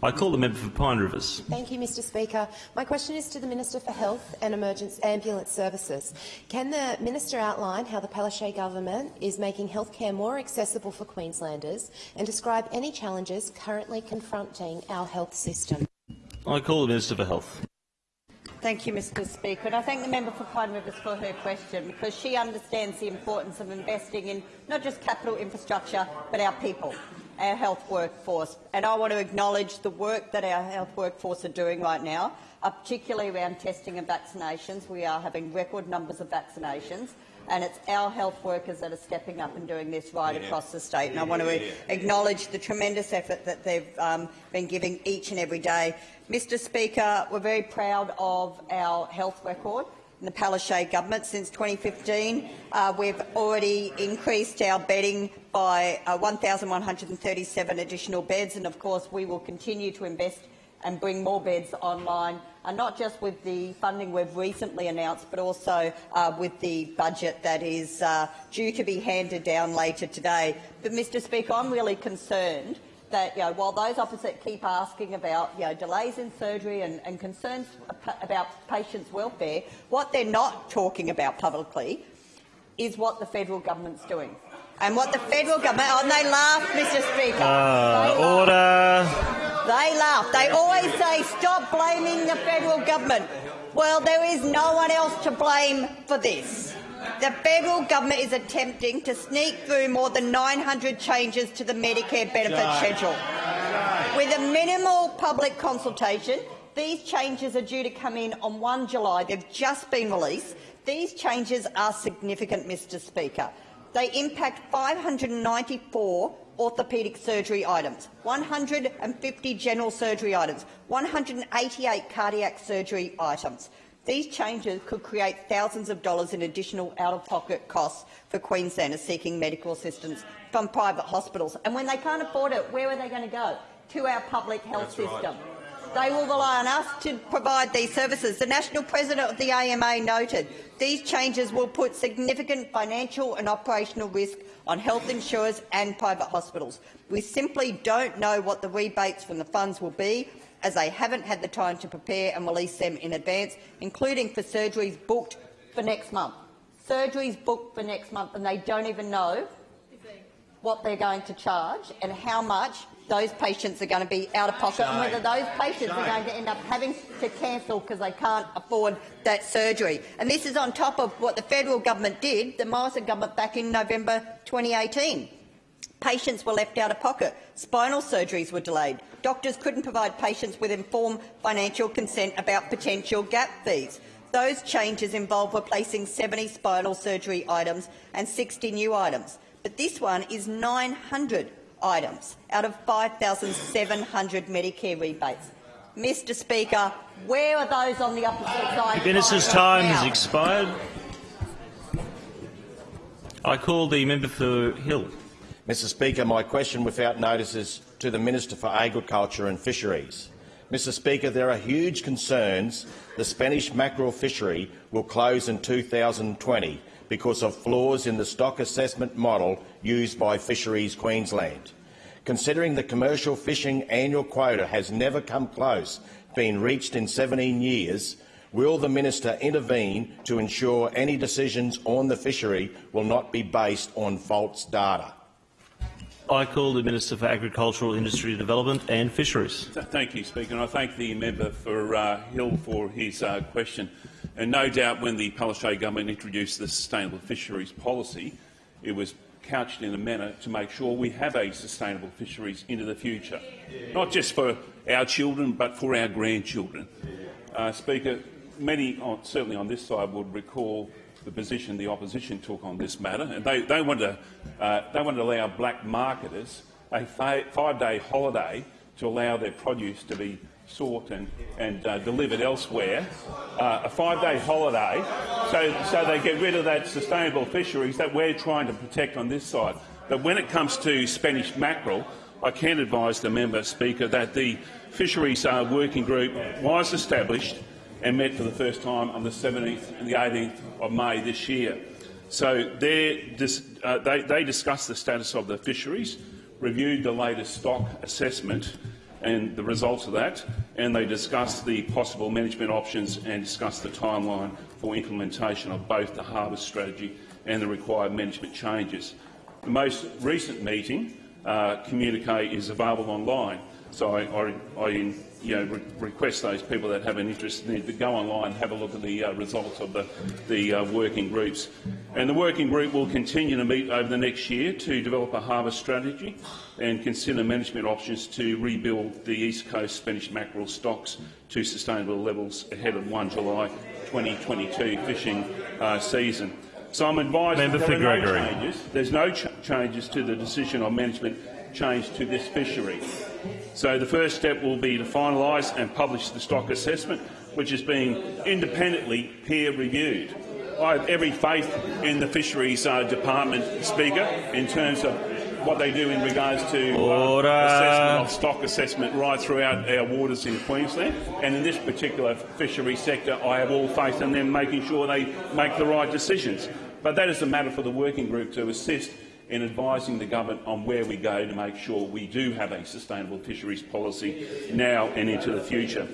I call the member for Pine Rivers. Thank you, Mr Speaker. My question is to the Minister for Health and Emergency Ambulance Services. Can the minister outline how the Palaszczuk government is making healthcare more accessible for Queenslanders and describe any challenges currently confronting our health system? I call the Minister for Health. Thank you, Mr Speaker. And I thank the member for Pine Rivers for her question because she understands the importance of investing in not just capital infrastructure but our people. our health workforce. And I want to acknowledge the work that our health workforce are doing right now, uh, particularly around testing and vaccinations. We are having record numbers of vaccinations and it's our health workers that are stepping up and doing this right yeah. across the state. And I want to acknowledge the tremendous effort that they've um, been giving each and every day. Mr Speaker, we're very proud of our health record in the Palaszczuk government. Since 2015, uh, we've already increased our bedding by uh, 1,137 additional beds, and of course we will continue to invest and bring more beds online, and not just with the funding we've recently announced, but also uh, with the budget that is uh, due to be handed down later today. But, Mr Speaker, I'm really concerned that you know, while those opposite keep asking about you know, delays in surgery and, and concerns about patients' welfare, what they're not talking about publicly is what the federal government's doing. And what the federal government... Oh, and they laugh, Mr Speaker. Uh, order. They laugh. They always say, stop blaming the federal government. Well, there is no one else to blame for this. The federal government is attempting to sneak through more than 900 changes to the Medicare benefit schedule. With a minimal public consultation, these changes are due to come in on 1 July. They've just been released. These changes are significant, Mr Speaker. They impact 594 orthopaedic surgery items, 150 general surgery items, 188 cardiac surgery items. These changes could create thousands of dollars in additional out-of-pocket costs for Queenslanders seeking medical assistance from private hospitals. And when they can't afford it, where are they going to go? To our public health That's system. Right. They will rely on us to provide these services. The National President of the AMA noted these changes will put significant financial and operational risk on health insurers and private hospitals. We simply don't know what the rebates from the funds will be, as they haven't had the time to prepare and release them in advance, including for surgeries booked for next month. Surgeries booked for next month, and they don't even know what they're going to charge and how much those patients are going to be out of pocket Shame. and whether those patients Shame. are going to end up having to cancel because they can't afford that surgery. And this is on top of what the federal government did, the Morrison government, back in November 2018. Patients were left out of pocket. Spinal surgeries were delayed. Doctors couldn't provide patients with informed financial consent about potential gap fees. Those changes involve replacing 70 spinal surgery items and 60 new items. But this one is 900 items out of 5,700 Medicare rebates. Mr Speaker, where are those on the opposite side? Minister's time has expired. I call the member for Hill. Mr Speaker, my question without notice is to the Minister for Agriculture and Fisheries. Mr Speaker, there are huge concerns the Spanish mackerel fishery will close in 2020 because of flaws in the stock assessment model used by Fisheries Queensland. Considering the commercial fishing annual quota has never come close been reached in 17 years, will the minister intervene to ensure any decisions on the fishery will not be based on false data? I call the Minister for Agricultural Industry Development and Fisheries. Thank you, Speaker. And I thank the member for uh, Hill for his uh, question. And no doubt when the Palaszczuk government introduced the Sustainable Fisheries Policy, it was couched in a manner to make sure we have a sustainable fisheries into the future, not just for our children but for our grandchildren. Uh, Speaker, many, on, certainly on this side, would recall the position the opposition took on this matter, and they, they, want, to, uh, they want to allow black marketers a five-day holiday to allow their produce to be sought and, and uh, delivered elsewhere, uh, a five-day holiday, so, so they get rid of that sustainable fisheries that we're trying to protect on this side. But when it comes to Spanish mackerel, I can advise the member speaker that the Fisheries Working Group was established and met for the first time on the 17th and the 18th of May this year. So uh, they, they discussed the status of the fisheries, reviewed the latest stock assessment and the results of that, and they discussed the possible management options and discussed the timeline for implementation of both the harvest strategy and the required management changes. The most recent meeting uh, communique is available online, so I, I, I you know, re request those people that have an interest in it to go online and have a look at the uh, results of the, the uh, working groups. And the working group will continue to meet over the next year to develop a harvest strategy and consider management options to rebuild the East Coast Spanish mackerel stocks to sustainable levels ahead of 1 July 2022 fishing uh, season. So I'm advised Member that there are Gregory. no changes. There's no ch changes to the decision on management change to this fishery. So the first step will be to finalise and publish the stock assessment, which is being independently peer reviewed. I have every faith in the fisheries uh, department, Speaker, in terms of what they do in regards to uh, assessment of stock assessment right throughout our waters in Queensland. And in this particular fishery sector, I have all faith in them making sure they make the right decisions. But that is a matter for the working group to assist in advising the government on where we go to make sure we do have a sustainable fisheries policy now and into the future.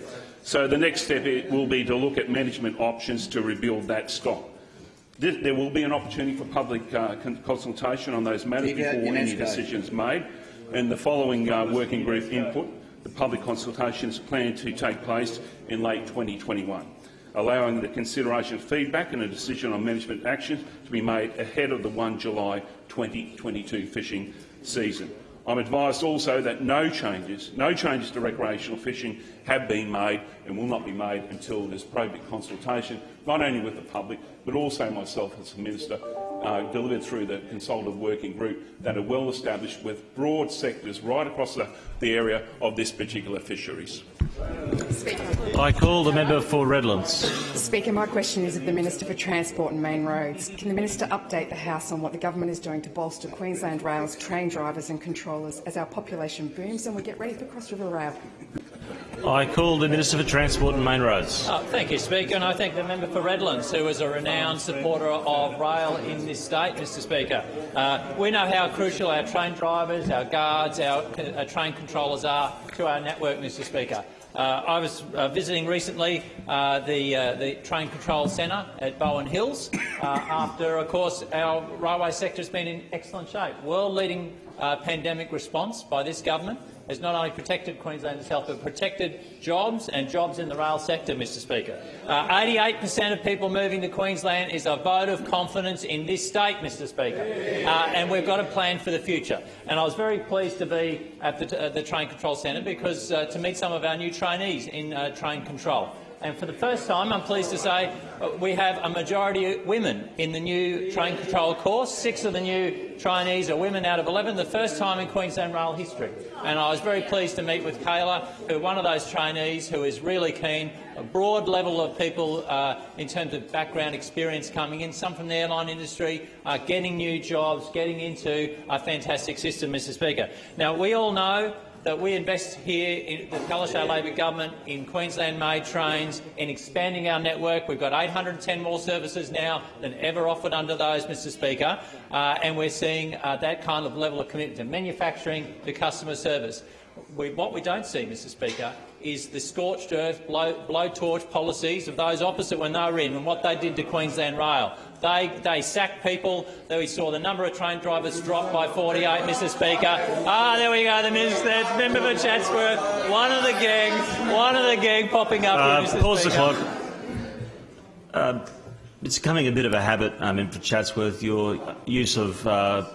So the next step will be to look at management options to rebuild that stock. There will be an opportunity for public uh, consultation on those matters before any decisions made. And the following uh, working group input, the public consultation is planned to take place in late 2021, allowing the consideration of feedback and a decision on management actions to be made ahead of the 1 July 2022 fishing season. I'm advised also that no changes, no changes to recreational fishing have been made and will not be made until there's appropriate consultation, not only with the public, but also myself as a minister, uh, delivered through the consultative working group that are well established with broad sectors right across the, the area of this particular fisheries. I call the member for Redlands. Speaker, my question is of the Minister for Transport and Main Roads. Can the Minister update the House on what the government is doing to bolster Queensland Rail's train drivers and controllers as our population booms and we get ready for Cross River Rail? I call the Minister for Transport and Main Roads. Oh, thank you, Speaker, and I thank the member for Redlands, who is a renowned supporter of rail in this state, Mr Speaker. Uh, we know how crucial our train drivers, our guards, our uh, train controllers are to our network, Mr Speaker. Uh, I was uh, visiting recently uh, the, uh, the Train Control Centre at Bowen Hills after, of course, our railway sector has been in excellent shape. World-leading pandemic response by this government has not only protected Queenslanders' health but protected jobs and jobs in the rail sector, Mr Speaker. 88 per cent of people moving to Queensland is a vote of confidence in this state, Mr Speaker, uh, and we've got a plan for the future. And I was very pleased to be at the, uh, the Train Control Centre because uh, to meet some of our new trainees in uh, train control. And for the first time, I'm pleased to say, uh, we have a majority of women in the new train control course. Six of the new trainees are women out of 11, the first time in Queensland rail history. And I was very pleased to meet with Kayla, who one of those trainees who is really keen, a broad level of people uh, in terms of background experience coming in, some from the airline industry, uh, getting new jobs, getting into a fantastic system, Mr Speaker. Now, we all know that we invest here in the Palaszczuk Labor government in Queensland-made trains, in expanding our network. We've got 810 more services now than ever offered under those, Mr Speaker, uh, and we're seeing uh, that kind of level of commitment to manufacturing, to customer service. We, what we don't see, Mr Speaker, is the scorched earth, blow, blowtorch policies of those opposite when they were in and what they did to Queensland Rail. They, they sacked people. We saw the number of train drivers drop by 48, Mr Speaker. Ah, there we go, the minister, member for Chatsworth, one of the gang, one of the gang popping up Uh, here, Mr pause the clock. Um, it's becoming a bit of a habit um, in for Chatsworth. Your use of uh,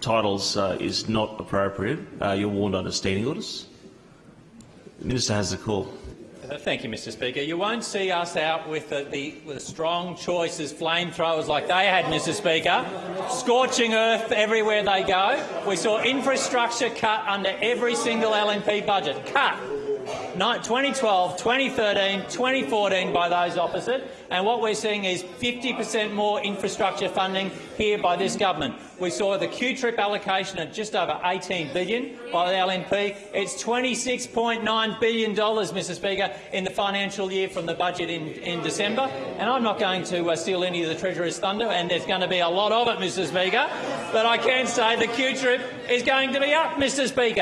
titles uh, is not appropriate. Uh, you're warned under standing orders. The Minister has the call. Uh, Thank you, Mr Speaker. You won't see us out with the, the, with strong choices, flamethrowers like they had, Mr Speaker. Scorching earth everywhere they go. We saw infrastructure cut under every single LNP budget. Cut. Ni- 2012, 2013, 2014 by those opposite, and what we're seeing is 50 per cent more infrastructure funding here by this government. We saw the QTRIP allocation at just over 18 billion by the LNP. It's $26.9 billion, Mr Speaker, in the financial year from the budget in, in December. And I'm not going to uh, steal any of the Treasurer's thunder, and there's going to be a lot of it, Mr Speaker. But I can say the QTRIP is going to be up, Mr Speaker.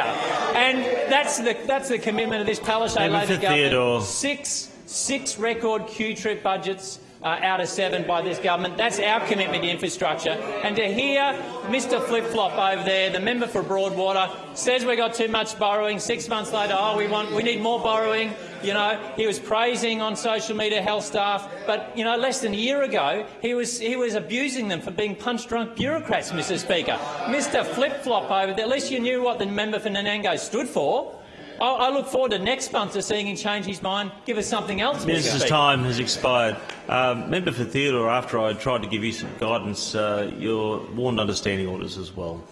And that's the, that's the commitment of this Member Labor for government. Theodore. Six, six record QTRIP budgets uh, out of seven by this government. That's our commitment to infrastructure. And to hear Mr Flip-Flop over there, the member for Broadwater, says we got too much borrowing. Six months later, oh, we want, we need more borrowing. You know, he was praising on social media health staff, but you know, less than a year ago, he was he was abusing them for being punch-drunk bureaucrats, Mr. Speaker. Mr. Flip-Flop over there. At least you knew what the member for Nanango stood for. I, I look forward to next month to seeing him change his mind. Give us something else, Mr. Minister's Speaker. time has expired. Um, member for Theodore, after I tried to give you some guidance, uh, your warned understanding orders as well.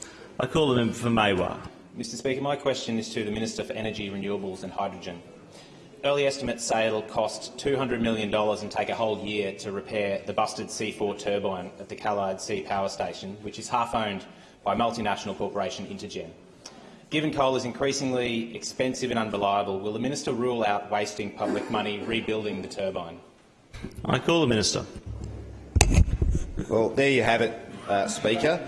I call the member for Maiwar. Mr Speaker, my question is to the Minister for Energy, Renewables and Hydrogen. Early estimates say it'll cost $200 million and take a whole year to repair the busted C4 turbine at the Callide C power station, which is half owned by multinational corporation Intergen. Given coal is increasingly expensive and unreliable, will the minister rule out wasting public money rebuilding the turbine? I call the minister. Well, there you have it, uh, Speaker.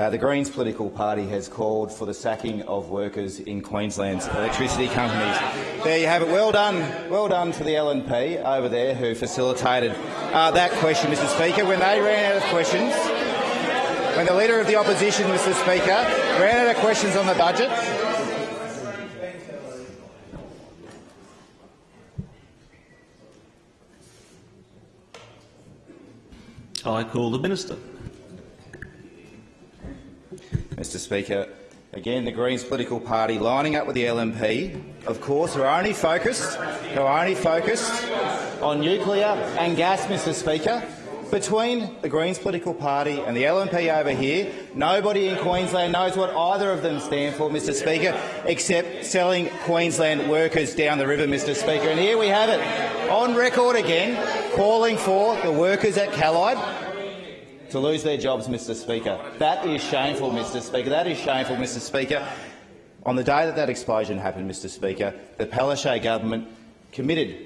Uh, the Greens political party has called for the sacking of workers in Queensland's electricity companies. There you have it. Well done, well done to the LNP over there who facilitated uh, that question, Mr Speaker. When they ran out of questions, when the Leader of the Opposition, Mr Speaker, ran out of questions on the budget, I call the minister. Mr Speaker. Again, the Greens political party lining up with the LNP, of course, who are only focused, who are only focused on nuclear and gas, Mr Speaker. Between the Greens political party and the LNP over here, nobody in Queensland knows what either of them stand for, Mr Speaker, except selling Queensland workers down the river, Mr Speaker. And here we have it, on record again, calling for the workers at Callide to lose their jobs, Mr Speaker. That is shameful, Mr Speaker. That is shameful, Mr Speaker. On the day that that explosion happened, Mr Speaker, the Palaszczuk government committed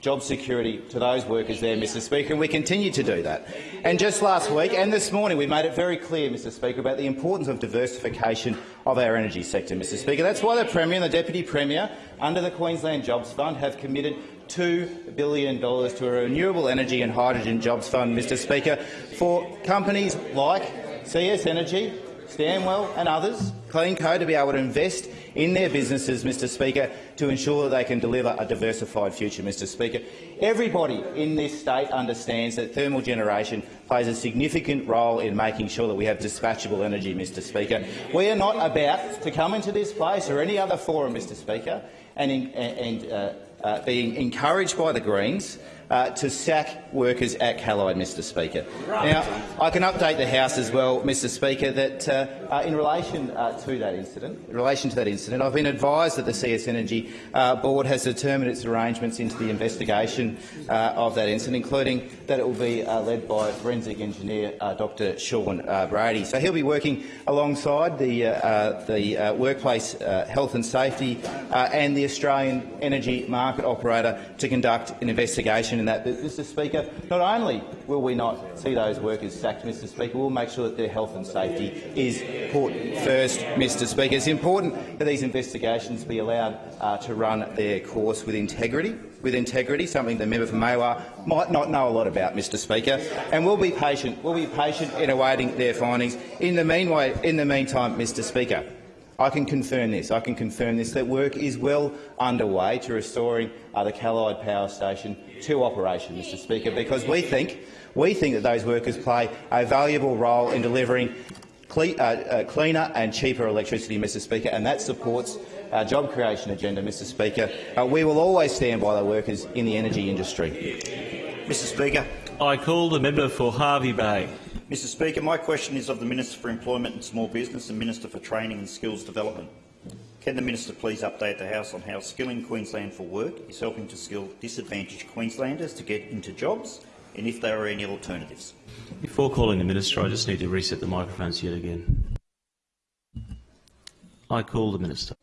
job security to those workers there, Mr Speaker, and we continue to do that. And just last week and this morning we made it very clear, Mr Speaker, about the importance of diversification of our energy sector, Mr Speaker. That's why the Premier and the Deputy Premier, under the Queensland Jobs Fund, have committed $2 billion to a renewable energy and hydrogen jobs fund, Mr Speaker, for companies like CS Energy, Stanwell and others, Clean CleanCo, to be able to invest in their businesses, Mr Speaker, to ensure that they can deliver a diversified future, Mr Speaker. Everybody in this state understands that thermal generation plays a significant role in making sure that we have dispatchable energy, Mr Speaker. We are not about to come into this place or any other forum, Mr Speaker, and, in, and uh, uh, being encouraged by the Greens uh, to sack workers at Callide, Mr Speaker. Now, I can update the House as well, Mr Speaker, that uh, uh, in relation uh, to that incident, in relation to that incident, I've been advised that the CS Energy uh, Board has determined its arrangements into the investigation uh, of that incident, including that it will be led by forensic engineer Dr Sean Brady. So he'll be working alongside the, the workplace health and safety and the Australian energy market operator to conduct an investigation in that. Mr Speaker, not only will we not see those workers sacked, Mr Speaker, we'll make sure that their health and safety is put first, Mr Speaker. It's important that these investigations be allowed uh, to run their course with integrity, with integrity, something the member for Maiwar might not know a lot about, Mr Speaker. And we'll be patient. We'll be patient in awaiting their findings. In the, meanwhile, in the meantime, Mr Speaker, I can confirm this. I can confirm this that work is well underway to restoring uh, the Callide Power Station to operation, Mr. Speaker, because we think we think that those workers play a valuable role in delivering cle uh, uh, cleaner and cheaper electricity, Mr. Speaker, and that supports our job creation agenda, Mr. Speaker. Uh, we will always stand by the workers in the energy industry. Mr. Speaker. I call the member for Hervey Bay. Mr Speaker, my question is of the Minister for Employment and Small Business and Minister for Training and Skills Development. Can the Minister please update the House on how Skilling Queensland for Work is helping to skill disadvantaged Queenslanders to get into jobs and if there are any alternatives? Before calling the minister, I just need to reset the microphones yet again. I call the minister.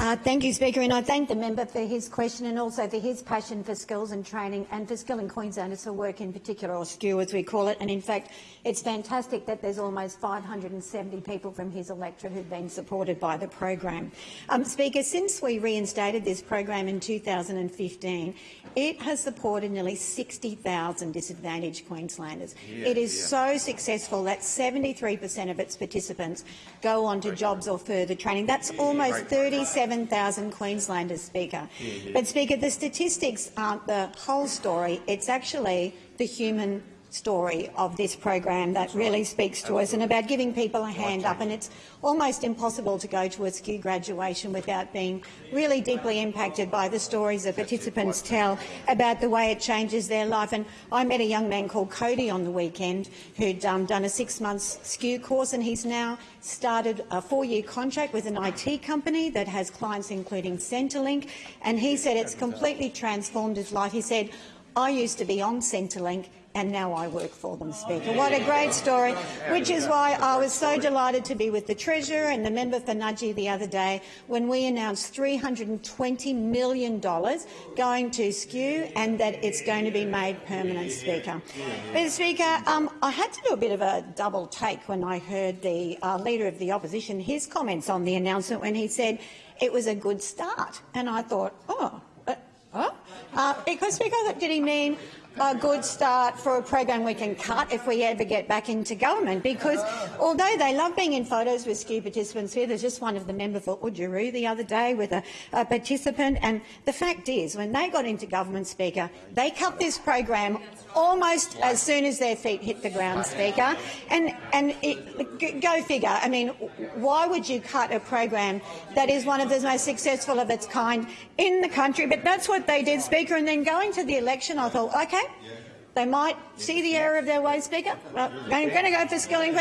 Uh, thank you, Speaker, and I thank the member for his question and also for his passion for skills and training and for skilling Queenslanders for work in particular, or SKU as we call it. And in fact, it's fantastic that there's almost 570 people from his electorate who've been supported by the program. Um, Speaker, since we reinstated this program in 2015, it has supported nearly 60,000 disadvantaged Queenslanders. Yeah, it is yeah. so successful that 73 per cent of its participants go on to jobs or further training. That's almost 37,000 Queenslanders, Speaker. But, Speaker, the statistics aren't the whole story. It's actually the human story of this program that really speaks to us and about giving people a hand up. And it's almost impossible to go to a SKU graduation without being really deeply impacted by the stories that participants tell about the way it changes their life. And I met a young man called Cody on the weekend who'd um, done a six-month SKU course and he's now started a four-year contract with an IT company that has clients including Centrelink. And he said it's completely transformed his life. He said, I used to be on Centrelink and now I work for them, Speaker. What a great story, which is why I was so delighted to be with the Treasurer and the member for Nudgee the other day when we announced $320 million going to SKU and that it's going to be made permanent, Speaker. But, Speaker, um, I had to do a bit of a double take when I heard the uh, Leader of the Opposition, his comments on the announcement when he said it was a good start. And I thought, oh, uh. Uh, because, Speaker, did he mean a good start for a program we can cut if we ever get back into government. Because although they love being in photos with SKU participants here, there's just one of the member for Oodgeroo the other day with a, a participant. And the fact is, when they got into government, Speaker, they cut this program almost as soon as their feet hit the ground, Speaker. And, and it, go figure. I mean, why would you cut a program that is one of the most successful of its kind in the country? But that's what they did, Speaker. And then going to the election, I thought, OK, they might see the error of their ways, Speaker. Uh, I'm going to go for skilling.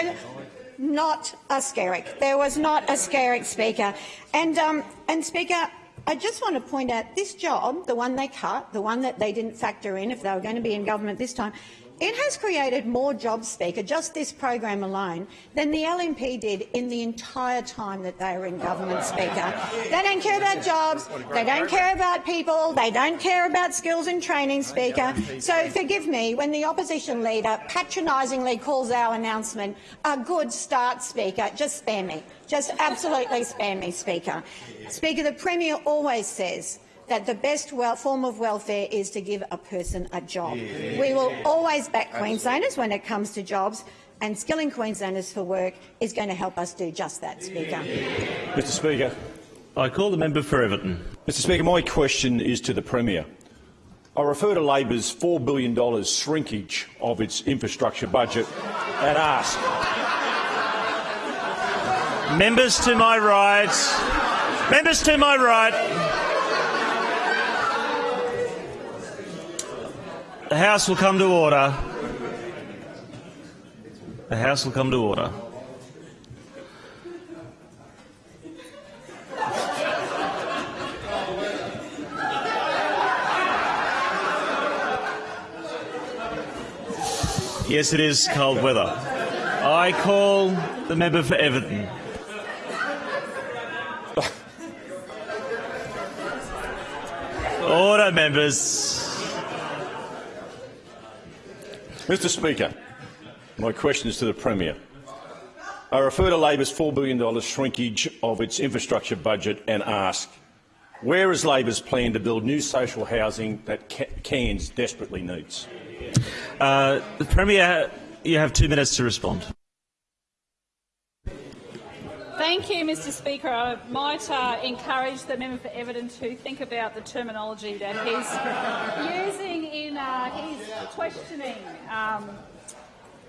Not a Skerrick. There was not a Skerrick, Speaker. And, um, and Speaker, I just want to point out this job, the one they cut, the one that they didn't factor in if they were going to be in government this time, it has created more jobs, Speaker, just this program alone, than the LNP did in the entire time that they were in government, Speaker. They don't care about jobs, they don't care about people, they don't care about skills and training, Speaker. So forgive me when the opposition leader patronisingly calls our announcement a good start, Speaker. Just spare me. Just absolutely spare me, Speaker. Speaker, the Premier always says that the best form of welfare is to give a person a job. We will always back Queenslanders when it comes to jobs, and skilling Queenslanders for work is going to help us do just that, Speaker. Mr Speaker. I call the member for Everton. Mr Speaker, my question is to the Premier. I refer to Labor's $4 billion shrinkage of its infrastructure budget and ask... Members to my right. Members to my right. The House will come to order. The House will come to order. Yes, it is cold weather. I call the member for Everton. Order, members. Mr Speaker, my question is to the Premier. I refer to Labor's $4 billion shrinkage of its infrastructure budget and ask, where is Labor's plan to build new social housing that Cairns desperately needs? Uh, the Premier, you have two minutes to respond. Thank you, Mr Speaker. I might uh, encourage the member for Everton to think about the terminology that he's using in uh, his questioning. Um,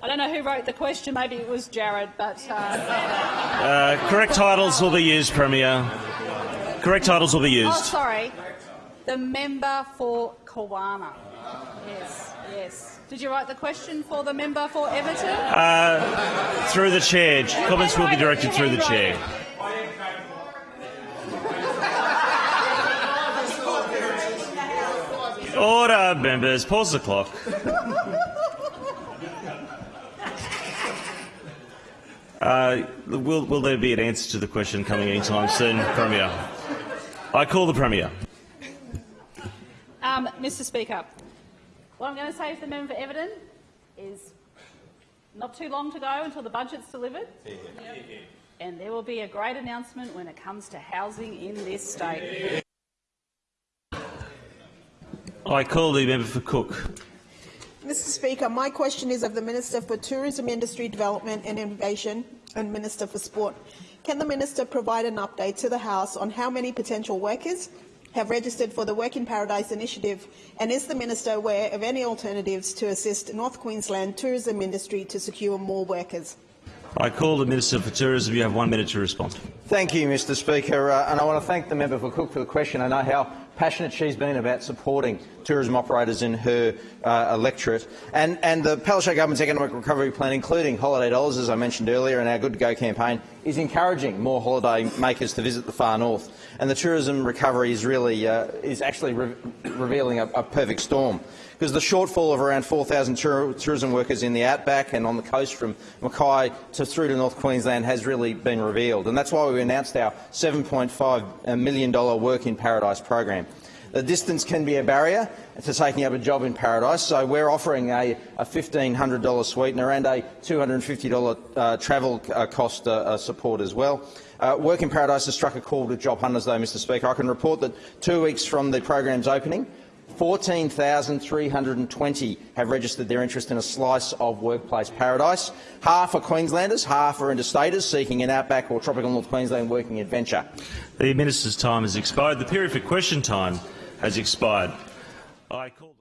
I don't know who wrote the question, maybe it was Jarrod, but... Uh, Uh, correct titles will be used, Premier. Correct titles will be used. Oh, used. sorry. The member for Kawana. Yes. Did you write the question for the member for Everton? Uh, through the chair. Comments will be directed through the chair. Order, members. Pause the clock. Uh, will, will there be an answer to the question coming anytime soon, Premier? I call the Premier. Um, Mr Speaker, what I'm going to say to the member for Everton is not too long to go until the budget's delivered. And there will be a great announcement when it comes to housing in this state. I call the member for Cook. Mr Speaker, my question is of the Minister for Tourism Industry Development and Innovation and Minister for Sport. Can the Minister provide an update to the House on how many potential workers have registered for the Work in Paradise initiative and is the Minister aware of any alternatives to assist North Queensland tourism industry to secure more workers? I call the Minister for Tourism. You have one minute to respond. Thank you, Mr Speaker, uh, and I want to thank the member for Cook for the question. I know how passionate she's been about supporting tourism operators in her uh, electorate. And, and the Palaszczuk government's economic recovery plan, including holiday dollars, as I mentioned earlier, and our Good to Go campaign, is encouraging more holiday makers to visit the far north. And the tourism recovery is really uh, is actually re revealing a, a perfect storm because the shortfall of around 4,000 tour tourism workers in the outback and on the coast from Mackay to through to North Queensland has really been revealed. And that's why we announced our $7.5 million Work in Paradise program. The distance can be a barrier to taking up a job in Paradise, so we're offering a, a $1,500 sweetener and a $250 uh, travel uh, cost uh, uh, support as well. Uh, Work in Paradise has struck a chord with job hunters, though, Mr Speaker. I can report that two weeks from the program's opening, 14,320 have registered their interest in a slice of workplace paradise. Half are Queenslanders, half are interstaters seeking an outback or tropical North Queensland working adventure. The minister's time has expired. The period for question time has expired. I call